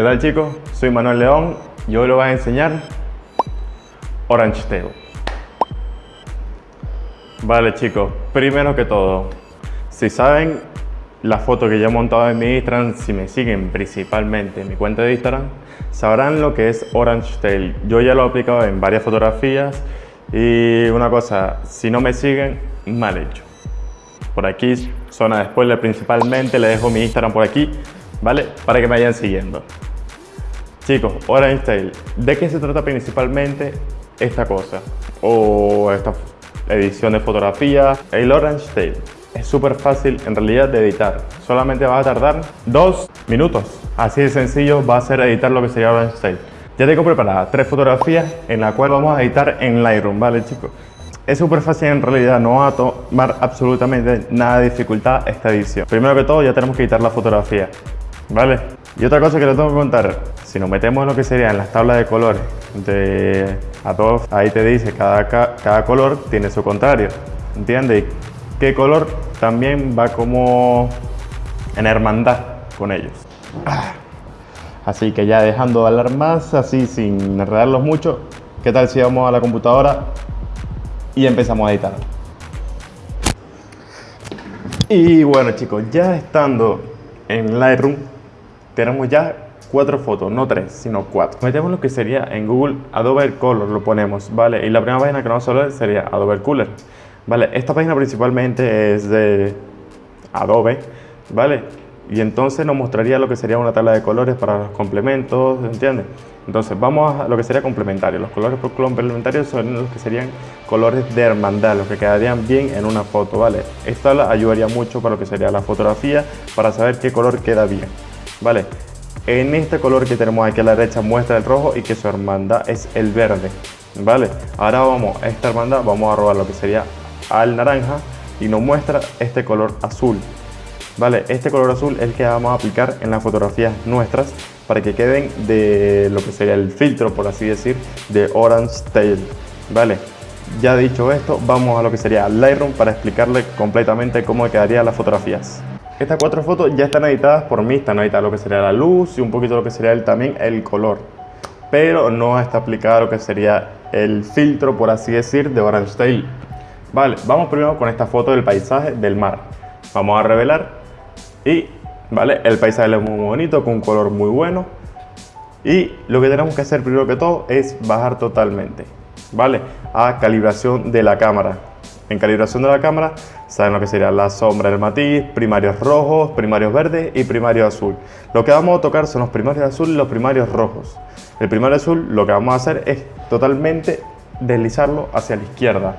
¿Qué tal chicos? Soy Manuel León y hoy les voy a enseñar Orange Tail. Vale chicos, primero que todo, si saben la foto que ya he montado en mi Instagram, si me siguen principalmente en mi cuenta de Instagram, sabrán lo que es Orange Tail. Yo ya lo he aplicado en varias fotografías y una cosa, si no me siguen, mal hecho. Por aquí, zona de spoiler principalmente, le dejo mi Instagram por aquí, ¿vale? Para que me vayan siguiendo. Chicos, Orange Tail, ¿de qué se trata principalmente esta cosa? O esta edición de fotografía. El Orange Tail es súper fácil en realidad de editar. Solamente va a tardar dos minutos. Así de sencillo va a ser editar lo que sería Orange Tail. Ya tengo preparadas tres fotografías en la cual vamos a editar en Lightroom, ¿vale chicos? Es súper fácil en realidad, no va a tomar absolutamente nada de dificultad esta edición. Primero que todo ya tenemos que editar la fotografía, ¿vale? Y otra cosa que les tengo que contar, si nos metemos en lo que serían las tablas de colores de Adobe, ahí te dice cada, cada color tiene su contrario, ¿entiendes? qué color también va como en hermandad con ellos. Así que ya dejando de hablar más, así sin enredarlos mucho, ¿qué tal si vamos a la computadora y empezamos a editar? Y bueno chicos, ya estando en Lightroom, tenemos ya cuatro fotos, no tres, sino cuatro. Metemos lo que sería en Google Adobe Color, lo ponemos, ¿vale? Y la primera página que nos va a salir sería Adobe Color. ¿Vale? Esta página principalmente es de Adobe, ¿vale? Y entonces nos mostraría lo que sería una tabla de colores para los complementos, ¿entiendes? Entonces vamos a lo que sería complementario. Los colores complementarios son los que serían colores de hermandad, los que quedarían bien en una foto, ¿vale? Esta ayudaría mucho para lo que sería la fotografía, para saber qué color queda bien. ¿Vale? En este color que tenemos aquí a la derecha muestra el rojo y que su hermandad es el verde, ¿vale? Ahora vamos a esta hermandad, vamos a robar lo que sería al naranja y nos muestra este color azul, ¿vale? Este color azul es el que vamos a aplicar en las fotografías nuestras para que queden de lo que sería el filtro, por así decir, de Orange Tail, ¿vale? Ya dicho esto, vamos a lo que sería Lightroom para explicarle completamente cómo quedarían las fotografías. Estas cuatro fotos ya están editadas por mí, están editadas lo que sería la luz y un poquito lo que sería el, también el color. Pero no está aplicado lo que sería el filtro, por así decir, de Orange Tail. Vale, vamos primero con esta foto del paisaje del mar. Vamos a revelar y, vale, el paisaje es muy bonito, con un color muy bueno. Y lo que tenemos que hacer primero que todo es bajar totalmente, ¿vale? A calibración de la cámara. En calibración de la cámara saben lo que sería la sombra del matiz, primarios rojos, primarios verdes y primario azul. Lo que vamos a tocar son los primarios azul y los primarios rojos. El primario azul lo que vamos a hacer es totalmente deslizarlo hacia la izquierda.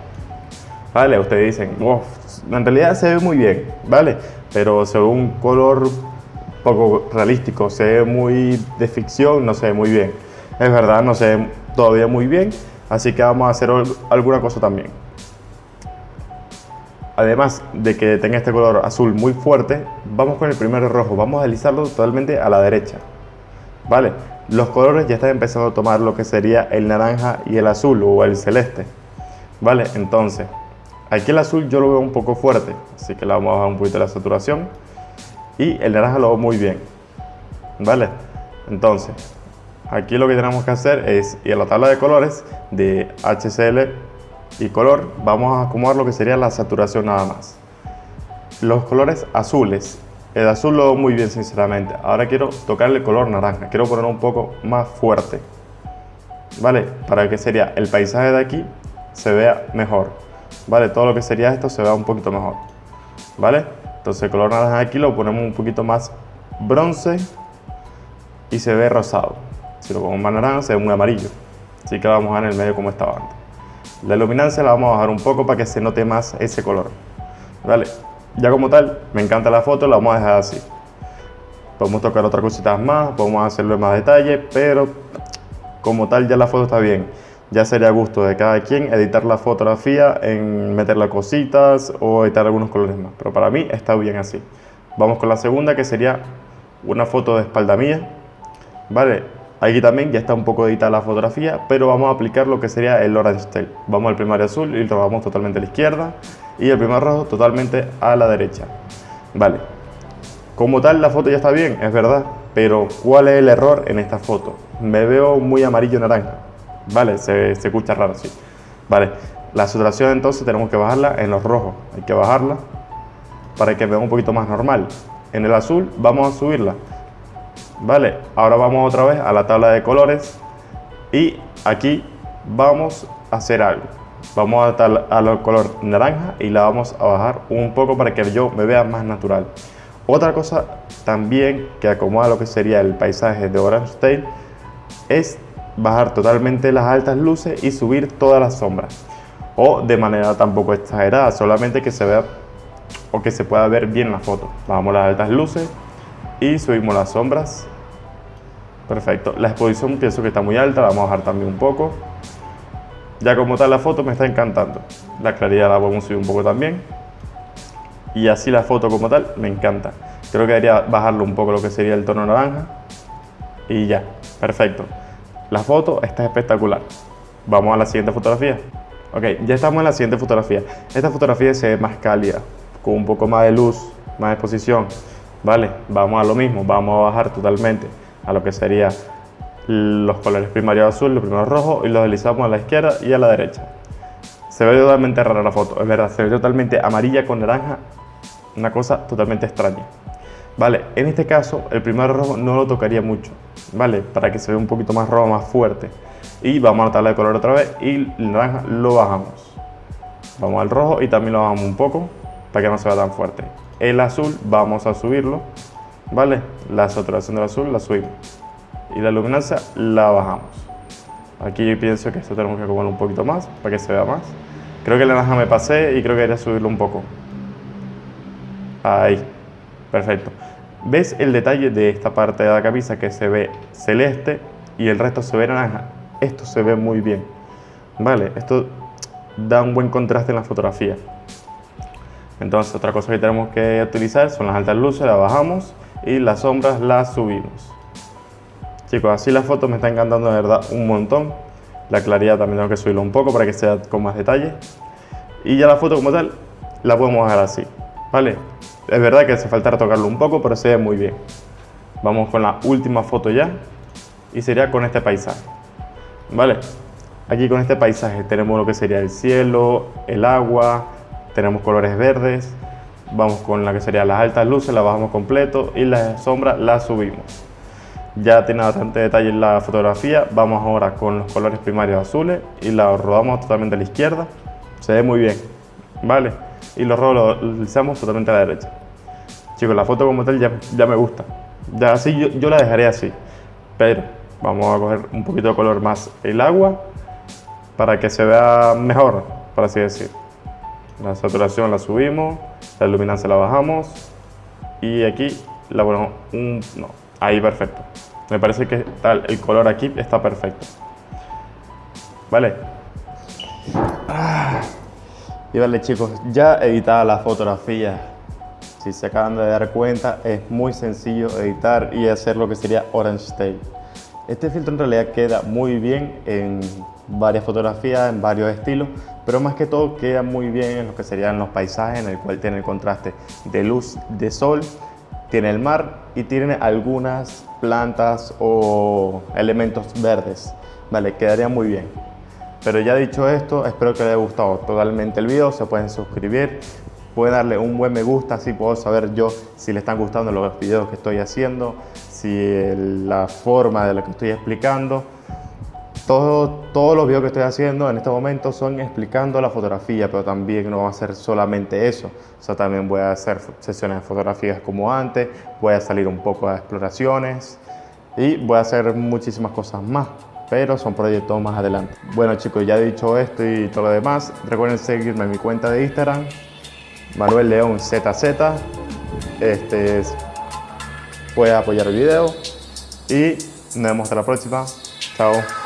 ¿Vale? Ustedes dicen, wow, en realidad se ve muy bien, ¿vale? Pero se ve un color poco realístico, se ve muy de ficción, no se ve muy bien. Es verdad, no se ve todavía muy bien, así que vamos a hacer alguna cosa también además de que tenga este color azul muy fuerte, vamos con el primer rojo, vamos a deslizarlo totalmente a la derecha. ¿Vale? Los colores ya están empezando a tomar lo que sería el naranja y el azul o el celeste. ¿Vale? Entonces, aquí el azul yo lo veo un poco fuerte, así que le vamos a bajar un poquito la saturación. Y el naranja lo veo muy bien. ¿Vale? Entonces, aquí lo que tenemos que hacer es ir a la tabla de colores de HCL y color, vamos a acomodar lo que sería la saturación nada más. Los colores azules, el azul lo veo muy bien sinceramente. Ahora quiero tocarle el color naranja, quiero ponerlo un poco más fuerte. ¿Vale? Para que sería el paisaje de aquí se vea mejor. ¿Vale? Todo lo que sería esto se vea un poquito mejor. ¿Vale? Entonces el color naranja aquí lo ponemos un poquito más bronce y se ve rosado. Si lo pongo más naranja se ve muy amarillo. Así que vamos a ver en el medio como estaba antes. La luminancia la vamos a bajar un poco para que se note más ese color. Vale, ya como tal, me encanta la foto, la vamos a dejar así. Podemos tocar otras cositas más, podemos hacerlo en más detalle, pero como tal ya la foto está bien. Ya sería gusto de cada quien editar la fotografía, en meterle cositas o editar algunos colores más. Pero para mí está bien así. Vamos con la segunda que sería una foto de espalda mía. Vale, Aquí también ya está un poco editada la fotografía, pero vamos a aplicar lo que sería el Orange Tail. Vamos al primario azul y lo vamos totalmente a la izquierda y el primer rojo totalmente a la derecha. Vale. Como tal la foto ya está bien, es verdad, Pero, ¿cuál es el error en esta foto? Me veo muy amarillo-naranja. Vale, se, se escucha raro, sí. Vale, la saturación entonces tenemos que bajarla en los rojos. Hay que bajarla para que vea un poquito más normal. En el azul vamos a subirla. Vale, ahora vamos otra vez a la tabla de colores y aquí vamos a hacer algo. Vamos a al color naranja y la vamos a bajar un poco para que yo me vea más natural. Otra cosa también que acomoda lo que sería el paisaje de Orange Tail es bajar totalmente las altas luces y subir todas las sombras. O de manera tampoco exagerada, solamente que se vea o que se pueda ver bien la foto. Bajamos las altas luces y subimos las sombras. Perfecto. La exposición pienso que está muy alta, la vamos a bajar también un poco. Ya como tal la foto me está encantando. La claridad la podemos subir un poco también. Y así la foto como tal me encanta. Creo que debería bajarlo un poco lo que sería el tono naranja. Y ya, perfecto. La foto está espectacular. Vamos a la siguiente fotografía. Ok, ya estamos en la siguiente fotografía. Esta fotografía se ve más cálida, con un poco más de luz, más exposición. Vale, vamos a lo mismo, vamos a bajar totalmente a lo que sería los colores primarios azul, los primeros rojos y los deslizamos a la izquierda y a la derecha. Se ve totalmente rara la foto, es verdad, se ve totalmente amarilla con naranja, una cosa totalmente extraña. Vale, en este caso el primer rojo no lo tocaría mucho, ¿vale? Para que se vea un poquito más rojo, más fuerte. Y vamos a la color otra vez y el naranja lo bajamos. Vamos al rojo y también lo bajamos un poco para que no se vea tan fuerte. El azul vamos a subirlo, ¿vale? La saturación del azul la subimos. Y la luminancia la bajamos. Aquí yo pienso que esto tenemos que acomodarlo un poquito más para que se vea más. Creo que el naranja me pasé y creo que debería subirlo un poco. Ahí, perfecto. ¿Ves el detalle de esta parte de la camisa que se ve celeste y el resto se ve naranja? Esto se ve muy bien. Vale, esto da un buen contraste en la fotografía. Entonces otra cosa que tenemos que utilizar son las altas luces, las bajamos y las sombras las subimos. Chicos, así la foto me está encantando de verdad un montón. La claridad también tengo que subirlo un poco para que sea con más detalle. Y ya la foto como tal la podemos dejar así, ¿vale? Es verdad que hace falta tocarlo un poco, pero se ve muy bien. Vamos con la última foto ya y sería con este paisaje, ¿vale? Aquí con este paisaje tenemos lo que sería el cielo, el agua, tenemos colores verdes, vamos con la que sería las altas luces, la bajamos completo y las sombras las subimos. Ya tiene bastante detalle en la fotografía, vamos ahora con los colores primarios azules y la rodamos totalmente a la izquierda, se ve muy bien, ¿vale? Y los rojos los deslizamos totalmente a la derecha. Chicos, la foto como tal ya, ya me gusta, ya así yo, yo la dejaré así, pero vamos a coger un poquito de color más el agua para que se vea mejor, por así decir. La saturación la subimos, la luminancia la bajamos y aquí la ponemos un... no, ahí perfecto. Me parece que tal, el color aquí está perfecto. ¿Vale? Ah. Y vale chicos, ya editada la fotografía. Si se acaban de dar cuenta, es muy sencillo editar y hacer lo que sería Orange Tail. Este filtro en realidad queda muy bien en varias fotografías, en varios estilos, pero más que todo queda muy bien en lo que serían los paisajes, en el cual tiene el contraste de luz, de sol, tiene el mar y tiene algunas plantas o elementos verdes, vale, quedaría muy bien. Pero ya dicho esto, espero que les haya gustado totalmente el video, se pueden suscribir, pueden darle un buen me gusta, así puedo saber yo si les están gustando los videos que estoy haciendo, si la forma de lo que estoy explicando. Todo, todos los videos que estoy haciendo en este momento son explicando la fotografía, pero también no va a ser solamente eso. O sea, también voy a hacer sesiones de fotografías como antes, voy a salir un poco a exploraciones y voy a hacer muchísimas cosas más, pero son proyectos más adelante. Bueno chicos, ya he dicho esto y todo lo demás, recuerden seguirme en mi cuenta de Instagram, Manuel León ZZ. Este, puedes apoyar el video y nos vemos hasta la próxima. Chao.